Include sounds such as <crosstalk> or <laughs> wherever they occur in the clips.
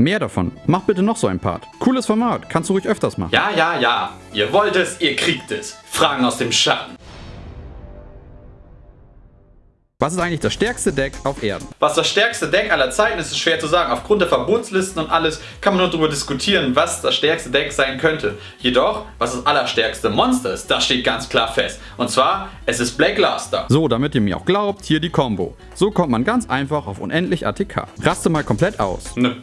Mehr davon. Mach bitte noch so ein Part. Cooles Format. Kannst du ruhig öfters machen. Ja, ja, ja. Ihr wollt es, ihr kriegt es. Fragen aus dem Schatten. Was ist eigentlich das stärkste Deck auf Erden? Was das stärkste Deck aller Zeiten ist, ist schwer zu sagen. Aufgrund der Verbotslisten und alles kann man nur darüber diskutieren, was das stärkste Deck sein könnte. Jedoch, was das allerstärkste Monster ist, das steht ganz klar fest. Und zwar, es ist Black Luster. So, damit ihr mir auch glaubt, hier die Combo. So kommt man ganz einfach auf unendlich ATK. Raste mal komplett aus. Nö.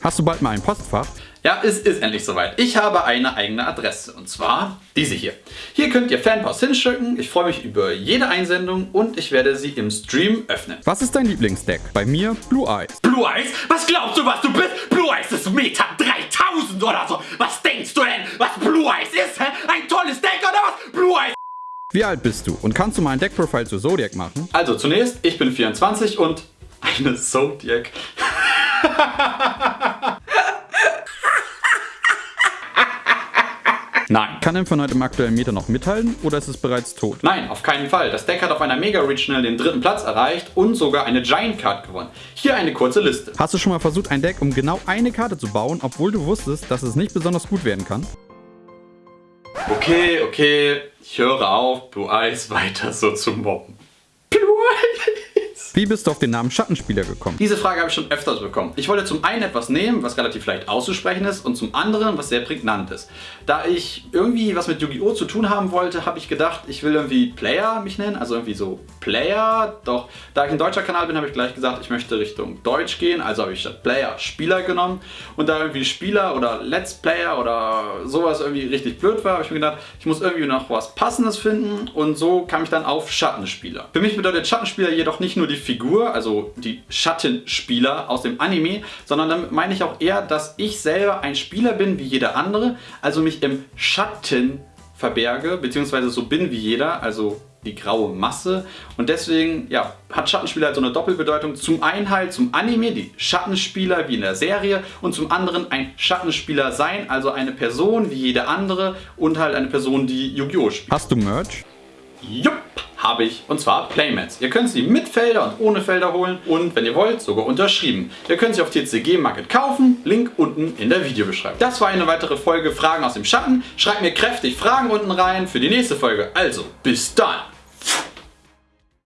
Hast du bald mal ein Postfach? Ja, es ist endlich soweit. Ich habe eine eigene Adresse und zwar diese hier. Hier könnt ihr Fanpost hinschicken. Ich freue mich über jede Einsendung und ich werde sie im Stream öffnen. Was ist dein Lieblingsdeck? Bei mir Blue Eyes. Blue Eyes? Was glaubst du, was du bist? Blue Eyes ist Meta 3000 oder so. Was denkst du denn, was Blue Eyes ist? Hä? Ein tolles Deck oder was? Blue Eyes. Wie alt bist du und kannst du mal ein Deckprofile zu Zodiac machen? Also zunächst, ich bin 24 und eine Zodiac. <laughs> Nein. Kann Infinite im aktuellen Meta noch mithalten oder ist es bereits tot? Nein, auf keinen Fall. Das Deck hat auf einer Mega Regional den dritten Platz erreicht und sogar eine Giant Card gewonnen. Hier eine kurze Liste. Hast du schon mal versucht, ein Deck um genau eine Karte zu bauen, obwohl du wusstest, dass es nicht besonders gut werden kann? Okay, okay, ich höre auf, Blue Eyes weiter so zu mobben. Blue Eyes! Wie bist du auf den Namen Schattenspieler gekommen? Diese Frage habe ich schon öfters bekommen. Ich wollte zum einen etwas nehmen, was relativ leicht auszusprechen ist und zum anderen, was sehr prägnant ist. Da ich irgendwie was mit Yu-Gi-Oh! zu tun haben wollte, habe ich gedacht, ich will irgendwie Player mich nennen, also irgendwie so Player. Doch da ich ein deutscher Kanal bin, habe ich gleich gesagt, ich möchte Richtung Deutsch gehen, also habe ich statt Player Spieler genommen. Und da irgendwie Spieler oder Let's Player oder sowas irgendwie richtig blöd war, habe ich mir gedacht, ich muss irgendwie noch was Passendes finden und so kam ich dann auf Schattenspieler. Für mich bedeutet Schattenspieler jedoch nicht nur die Figur, also die Schattenspieler aus dem Anime, sondern damit meine ich auch eher, dass ich selber ein Spieler bin wie jeder andere, also mich im Schatten verberge, beziehungsweise so bin wie jeder, also die graue Masse. Und deswegen ja, hat Schattenspieler halt so eine Doppelbedeutung. Zum einen halt zum Anime, die Schattenspieler wie in der Serie und zum anderen ein Schattenspieler sein, also eine Person wie jede andere und halt eine Person, die Yu-Gi-Oh! spielt. Hast du Merch? Jupp! Habe ich und zwar Playmats. Ihr könnt sie mit Felder und ohne Felder holen und wenn ihr wollt sogar unterschrieben. Ihr könnt sie auf TCG Market kaufen, Link unten in der Videobeschreibung. Das war eine weitere Folge Fragen aus dem Schatten. Schreibt mir kräftig Fragen unten rein für die nächste Folge. Also bis dann!